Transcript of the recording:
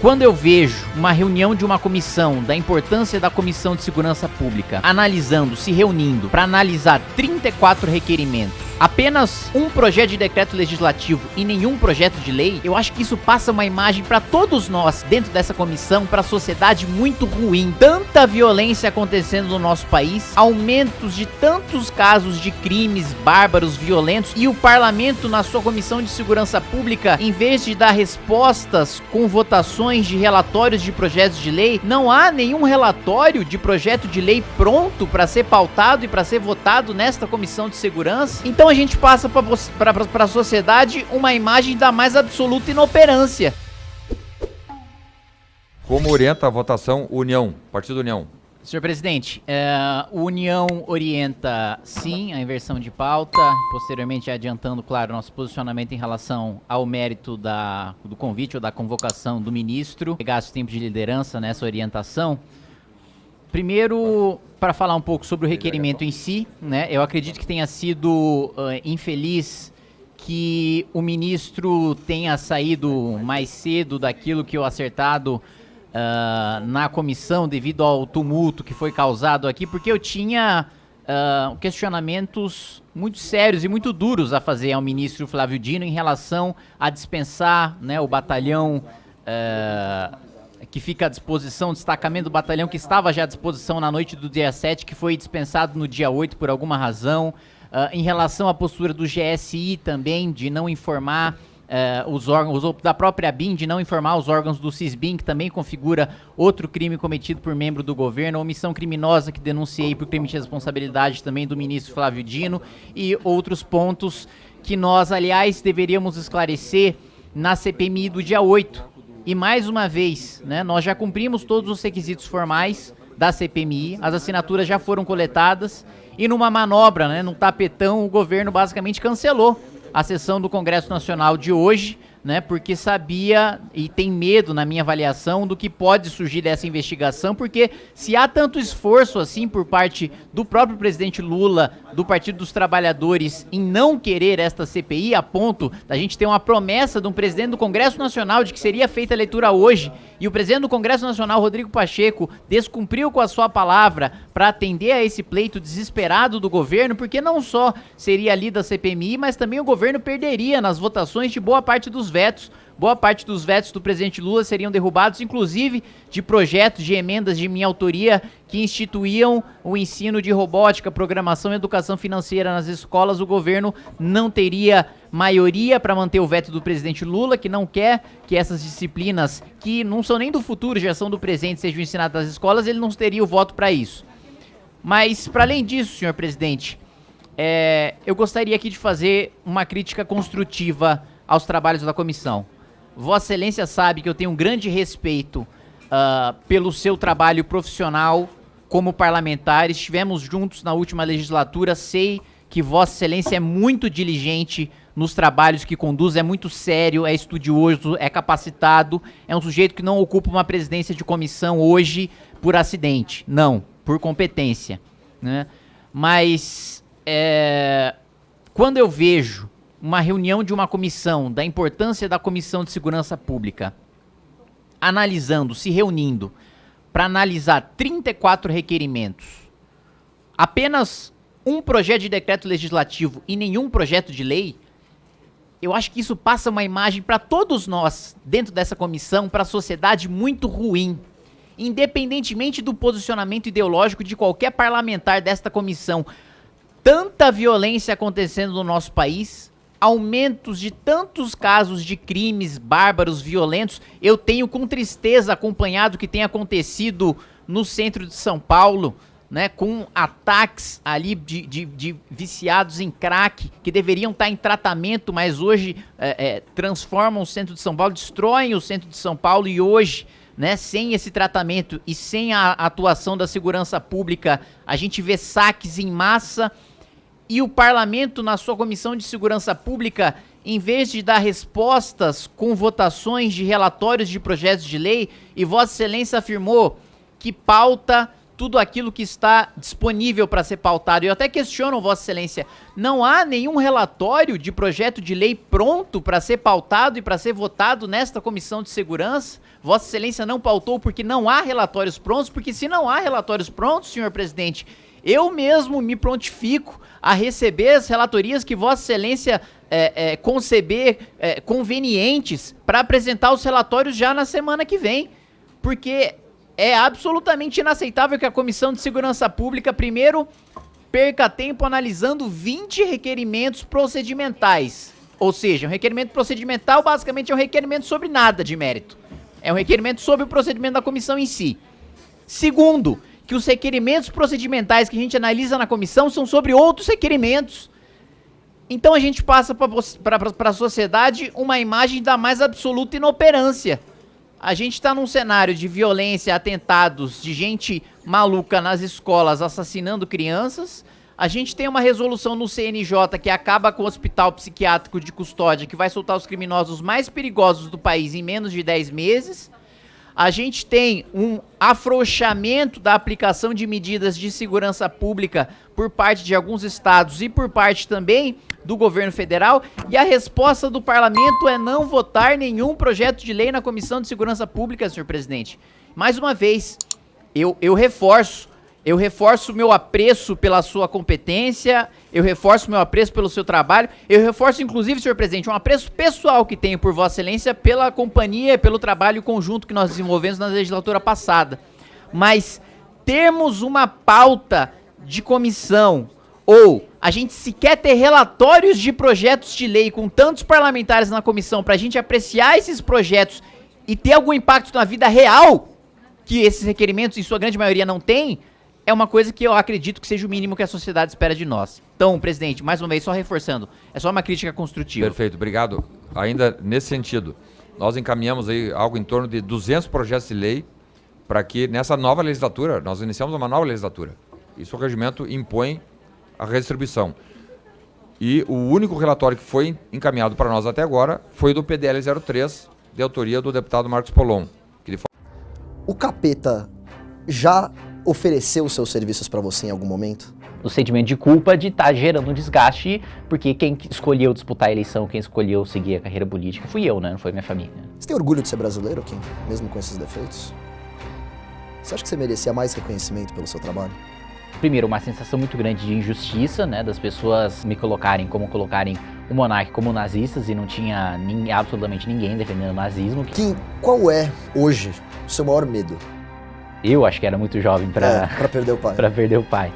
Quando eu vejo uma reunião de uma comissão, da importância da Comissão de Segurança Pública, analisando, se reunindo para analisar 34 requerimentos apenas um projeto de decreto legislativo e nenhum projeto de lei, eu acho que isso passa uma imagem para todos nós dentro dessa comissão, para a sociedade muito ruim. Tanta violência acontecendo no nosso país, aumentos de tantos casos de crimes bárbaros, violentos e o parlamento na sua comissão de segurança pública, em vez de dar respostas com votações de relatórios de projetos de lei, não há nenhum relatório de projeto de lei pronto para ser pautado e para ser votado nesta comissão de segurança. Então então a gente passa para a sociedade uma imagem da mais absoluta inoperância. Como orienta a votação União, Partido União? Senhor presidente, uh, União orienta sim a inversão de pauta, posteriormente adiantando, claro, nosso posicionamento em relação ao mérito da, do convite ou da convocação do ministro. Gasto tempo de liderança nessa orientação. Primeiro, para falar um pouco sobre o requerimento em si, né? Eu acredito que tenha sido uh, infeliz que o ministro tenha saído mais cedo daquilo que o acertado uh, na comissão devido ao tumulto que foi causado aqui, porque eu tinha uh, questionamentos muito sérios e muito duros a fazer ao ministro Flávio Dino em relação a dispensar né, o batalhão que fica à disposição, destacamento do batalhão que estava já à disposição na noite do dia 7, que foi dispensado no dia 8 por alguma razão. Uh, em relação à postura do GSI também, de não informar uh, os órgãos, da própria BIM, de não informar os órgãos do CISBIM, que também configura outro crime cometido por membro do governo, omissão criminosa que denunciei por crime de responsabilidade também do ministro Flávio Dino, e outros pontos que nós, aliás, deveríamos esclarecer na CPMI do dia 8, e mais uma vez, né, nós já cumprimos todos os requisitos formais da CPMI, as assinaturas já foram coletadas e numa manobra, né, num tapetão, o governo basicamente cancelou a sessão do Congresso Nacional de hoje, né? Porque sabia e tem medo, na minha avaliação, do que pode surgir dessa investigação, porque se há tanto esforço assim por parte do próprio presidente Lula, do Partido dos Trabalhadores, em não querer esta CPI, a ponto da gente ter uma promessa de um presidente do Congresso Nacional de que seria feita a leitura hoje, e o presidente do Congresso Nacional, Rodrigo Pacheco, descumpriu com a sua palavra para atender a esse pleito desesperado do governo, porque não só seria ali da CPMI, mas também o governo perderia nas votações de boa parte dos vetos. Boa parte dos vetos do presidente Lula seriam derrubados, inclusive de projetos de emendas de minha autoria que instituíam o ensino de robótica, programação e educação financeira nas escolas. O governo não teria maioria para manter o veto do presidente Lula, que não quer que essas disciplinas, que não são nem do futuro, já são do presente, sejam ensinadas nas escolas, ele não teria o voto para isso. Mas, para além disso, senhor presidente, é, eu gostaria aqui de fazer uma crítica construtiva aos trabalhos da comissão. Vossa Excelência sabe que eu tenho um grande respeito uh, pelo seu trabalho profissional como parlamentar. Estivemos juntos na última legislatura. Sei que Vossa Excelência é muito diligente nos trabalhos que conduz, é muito sério, é estudioso, é capacitado, é um sujeito que não ocupa uma presidência de comissão hoje por acidente, não, por competência. Né? Mas é, quando eu vejo uma reunião de uma comissão, da importância da Comissão de Segurança Pública, analisando, se reunindo, para analisar 34 requerimentos, apenas um projeto de decreto legislativo e nenhum projeto de lei, eu acho que isso passa uma imagem para todos nós, dentro dessa comissão, para a sociedade muito ruim. Independentemente do posicionamento ideológico de qualquer parlamentar desta comissão, tanta violência acontecendo no nosso país, aumentos de tantos casos de crimes bárbaros, violentos. Eu tenho com tristeza acompanhado o que tem acontecido no centro de São Paulo, né, com ataques ali de, de, de viciados em crack, que deveriam estar em tratamento, mas hoje é, é, transformam o centro de São Paulo, destroem o centro de São Paulo e hoje, né, sem esse tratamento e sem a atuação da segurança pública, a gente vê saques em massa e o parlamento, na sua comissão de segurança pública, em vez de dar respostas com votações de relatórios de projetos de lei, e Vossa Excelência afirmou que pauta tudo aquilo que está disponível para ser pautado. Eu até questiono, Vossa Excelência, não há nenhum relatório de projeto de lei pronto para ser pautado e para ser votado nesta Comissão de Segurança? Vossa Excelência não pautou porque não há relatórios prontos, porque se não há relatórios prontos, senhor presidente, eu mesmo me prontifico a receber as relatorias que Vossa Excelência é, é, conceber é, convenientes para apresentar os relatórios já na semana que vem. Porque é absolutamente inaceitável que a Comissão de Segurança Pública, primeiro, perca tempo analisando 20 requerimentos procedimentais. Ou seja, um requerimento procedimental basicamente é um requerimento sobre nada de mérito. É um requerimento sobre o procedimento da comissão em si. Segundo, que os requerimentos procedimentais que a gente analisa na comissão são sobre outros requerimentos. Então a gente passa para a sociedade uma imagem da mais absoluta inoperância. A gente está num cenário de violência, atentados, de gente maluca nas escolas assassinando crianças. A gente tem uma resolução no CNJ que acaba com o hospital psiquiátrico de custódia, que vai soltar os criminosos mais perigosos do país em menos de 10 meses. A gente tem um afrouxamento da aplicação de medidas de segurança pública por parte de alguns estados e por parte também do governo federal e a resposta do parlamento é não votar nenhum projeto de lei na Comissão de Segurança Pública, senhor presidente. Mais uma vez, eu, eu reforço, eu reforço meu apreço pela sua competência, eu reforço meu apreço pelo seu trabalho, eu reforço inclusive, senhor presidente, um apreço pessoal que tenho por vossa excelência pela companhia, pelo trabalho conjunto que nós desenvolvemos na legislatura passada. Mas termos uma pauta de comissão ou a gente sequer ter relatórios de projetos de lei com tantos parlamentares na comissão para a gente apreciar esses projetos e ter algum impacto na vida real que esses requerimentos, em sua grande maioria, não têm, é uma coisa que eu acredito que seja o mínimo que a sociedade espera de nós. Então, presidente, mais uma vez, só reforçando, é só uma crítica construtiva. Perfeito, obrigado. Ainda nesse sentido, nós encaminhamos aí algo em torno de 200 projetos de lei para que nessa nova legislatura, nós iniciamos uma nova legislatura. Isso o regimento impõe a redistribuição. E o único relatório que foi encaminhado para nós até agora foi do PDL 03, de autoria do deputado Marcos Polon. Ele... O capeta já ofereceu os seus serviços para você em algum momento? O sentimento de culpa de estar tá gerando um desgaste, porque quem escolheu disputar a eleição, quem escolheu seguir a carreira política, fui eu, né? Não foi minha família. Você tem orgulho de ser brasileiro, Kim? Mesmo com esses defeitos? Você acha que você merecia mais reconhecimento pelo seu trabalho? primeiro, uma sensação muito grande de injustiça, né, das pessoas me colocarem como colocarem o monarca como nazistas e não tinha nem, absolutamente ninguém defendendo o nazismo. Kim, qual é hoje o seu maior medo? Eu acho que era muito jovem para é, perder o pai. para perder o pai.